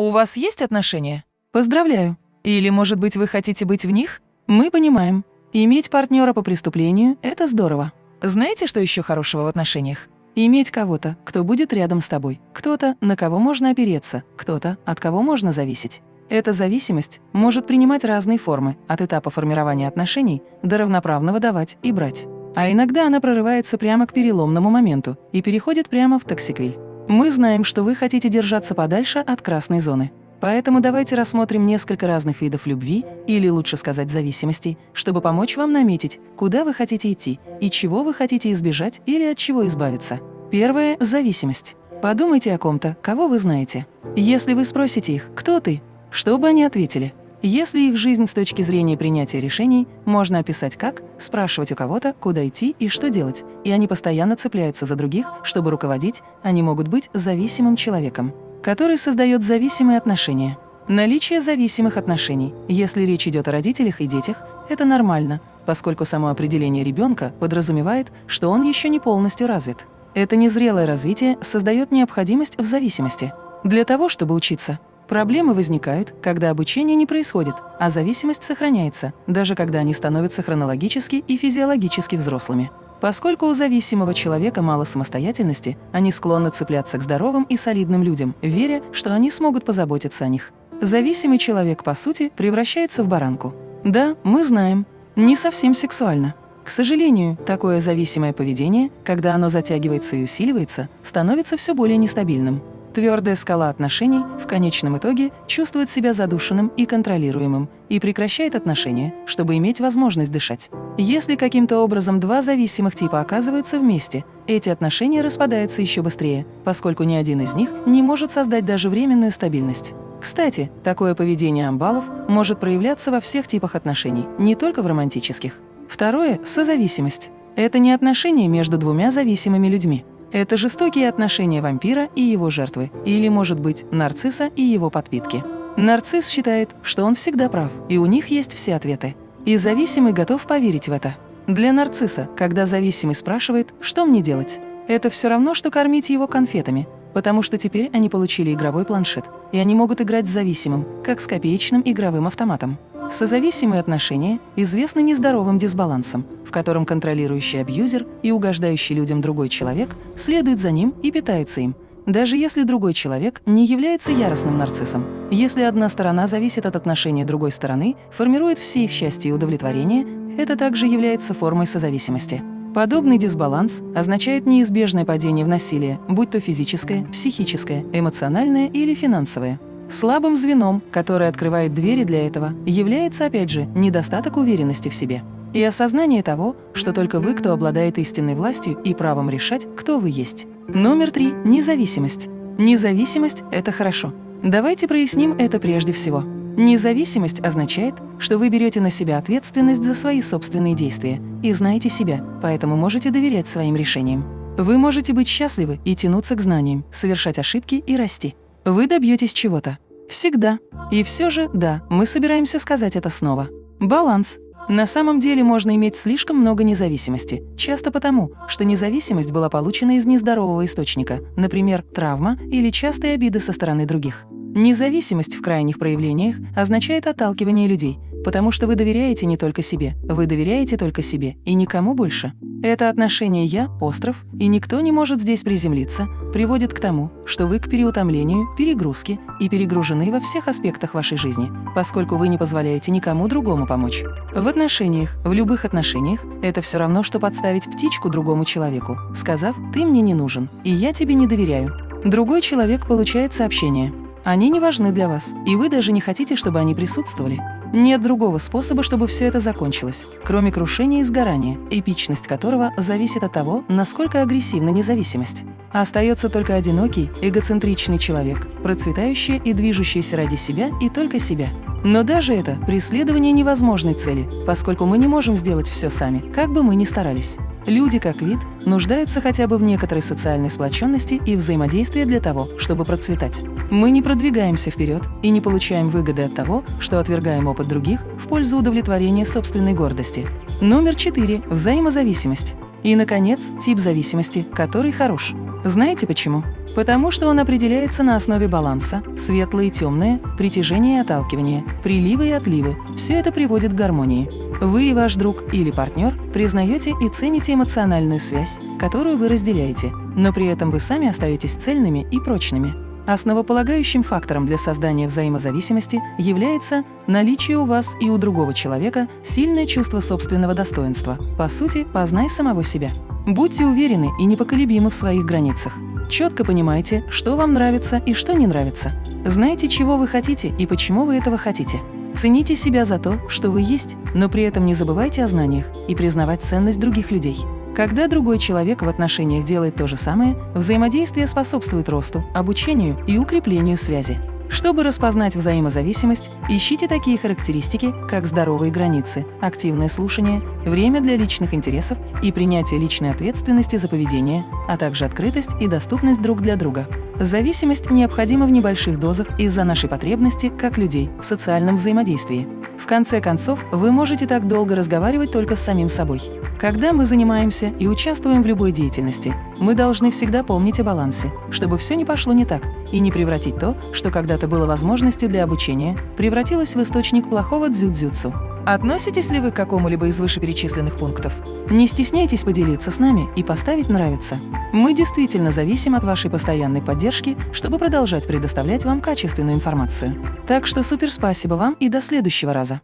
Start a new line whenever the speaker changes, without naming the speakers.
У вас есть отношения? Поздравляю. Или, может быть, вы хотите быть в них? Мы понимаем. Иметь партнера по преступлению – это здорово. Знаете, что еще хорошего в отношениях? Иметь кого-то, кто будет рядом с тобой, кто-то, на кого можно опереться, кто-то, от кого можно зависеть. Эта зависимость может принимать разные формы, от этапа формирования отношений до равноправного давать и брать. А иногда она прорывается прямо к переломному моменту и переходит прямо в токсиквиль. Мы знаем, что вы хотите держаться подальше от красной зоны. Поэтому давайте рассмотрим несколько разных видов любви, или лучше сказать зависимостей, чтобы помочь вам наметить, куда вы хотите идти и чего вы хотите избежать или от чего избавиться. Первое – зависимость. Подумайте о ком-то, кого вы знаете. Если вы спросите их «Кто ты?», что бы они ответили? Если их жизнь с точки зрения принятия решений можно описать как спрашивать у кого-то, куда идти и что делать, и они постоянно цепляются за других, чтобы руководить, они могут быть зависимым человеком который создает зависимые отношения. Наличие зависимых отношений, если речь идет о родителях и детях, это нормально, поскольку само определение ребенка подразумевает, что он еще не полностью развит. Это незрелое развитие создает необходимость в зависимости. Для того, чтобы учиться, проблемы возникают, когда обучение не происходит, а зависимость сохраняется, даже когда они становятся хронологически и физиологически взрослыми. Поскольку у зависимого человека мало самостоятельности, они склонны цепляться к здоровым и солидным людям, веря, что они смогут позаботиться о них. Зависимый человек, по сути, превращается в баранку. Да, мы знаем, не совсем сексуально. К сожалению, такое зависимое поведение, когда оно затягивается и усиливается, становится все более нестабильным. Твердая скала отношений в конечном итоге чувствует себя задушенным и контролируемым и прекращает отношения, чтобы иметь возможность дышать. Если каким-то образом два зависимых типа оказываются вместе, эти отношения распадаются еще быстрее, поскольку ни один из них не может создать даже временную стабильность. Кстати, такое поведение амбалов может проявляться во всех типах отношений, не только в романтических. Второе – созависимость. Это не отношения между двумя зависимыми людьми. Это жестокие отношения вампира и его жертвы, или, может быть, нарцисса и его подпитки. Нарцисс считает, что он всегда прав, и у них есть все ответы. И зависимый готов поверить в это. Для нарцисса, когда зависимый спрашивает, что мне делать, это все равно, что кормить его конфетами, потому что теперь они получили игровой планшет, и они могут играть с зависимым, как с копеечным игровым автоматом. Созависимые отношения известны нездоровым дисбалансом, в котором контролирующий абьюзер и угождающий людям другой человек следует за ним и питается им, даже если другой человек не является яростным нарциссом. Если одна сторона зависит от отношения другой стороны, формирует все их счастье и удовлетворение, это также является формой созависимости. Подобный дисбаланс означает неизбежное падение в насилие, будь то физическое, психическое, эмоциональное или финансовое. Слабым звеном, которое открывает двери для этого, является, опять же, недостаток уверенности в себе. И осознание того, что только вы, кто обладает истинной властью и правом решать, кто вы есть. Номер три – независимость. Независимость – это хорошо. Давайте проясним это прежде всего. Независимость означает, что вы берете на себя ответственность за свои собственные действия и знаете себя, поэтому можете доверять своим решениям. Вы можете быть счастливы и тянуться к знаниям, совершать ошибки и расти. Вы добьетесь чего-то. Всегда. И все же, да, мы собираемся сказать это снова. Баланс. На самом деле можно иметь слишком много независимости, часто потому, что независимость была получена из нездорового источника, например, травма или частые обиды со стороны других. Независимость в крайних проявлениях означает отталкивание людей, потому что вы доверяете не только себе, вы доверяете только себе и никому больше. Это отношение «я» – остров, и никто не может здесь приземлиться, приводит к тому, что вы к переутомлению, перегрузке и перегружены во всех аспектах вашей жизни, поскольку вы не позволяете никому другому помочь. В отношениях, в любых отношениях, это все равно, что подставить птичку другому человеку, сказав «ты мне не нужен, и я тебе не доверяю». Другой человек получает сообщение. Они не важны для вас, и вы даже не хотите, чтобы они присутствовали. Нет другого способа, чтобы все это закончилось, кроме крушения и сгорания, эпичность которого зависит от того, насколько агрессивна независимость. Остается только одинокий, эгоцентричный человек, процветающий и движущийся ради себя и только себя. Но даже это преследование невозможной цели, поскольку мы не можем сделать все сами, как бы мы ни старались. Люди, как вид, нуждаются хотя бы в некоторой социальной сплоченности и взаимодействии для того, чтобы процветать. Мы не продвигаемся вперед и не получаем выгоды от того, что отвергаем опыт других в пользу удовлетворения собственной гордости. Номер четыре – взаимозависимость. И, наконец, тип зависимости, который хорош. Знаете почему? Потому что он определяется на основе баланса, светлое и темное, притяжение и отталкивание, приливы и отливы. Все это приводит к гармонии. Вы и ваш друг или партнер признаете и цените эмоциональную связь, которую вы разделяете, но при этом вы сами остаетесь цельными и прочными. Основополагающим фактором для создания взаимозависимости является наличие у вас и у другого человека сильное чувство собственного достоинства. По сути, познай самого себя. Будьте уверены и непоколебимы в своих границах. Четко понимайте, что вам нравится и что не нравится. Знайте, чего вы хотите и почему вы этого хотите. Цените себя за то, что вы есть, но при этом не забывайте о знаниях и признавать ценность других людей. Когда другой человек в отношениях делает то же самое, взаимодействие способствует росту, обучению и укреплению связи. Чтобы распознать взаимозависимость, ищите такие характеристики, как здоровые границы, активное слушание, время для личных интересов и принятие личной ответственности за поведение, а также открытость и доступность друг для друга. Зависимость необходима в небольших дозах из-за нашей потребности, как людей, в социальном взаимодействии. В конце концов, вы можете так долго разговаривать только с самим собой. Когда мы занимаемся и участвуем в любой деятельности, мы должны всегда помнить о балансе, чтобы все не пошло не так, и не превратить то, что когда-то было возможностью для обучения, превратилось в источник плохого дзюдзюцу. Относитесь ли вы к какому-либо из вышеперечисленных пунктов? Не стесняйтесь поделиться с нами и поставить «нравится». Мы действительно зависим от вашей постоянной поддержки, чтобы продолжать предоставлять вам качественную информацию. Так что супер спасибо вам и до следующего раза!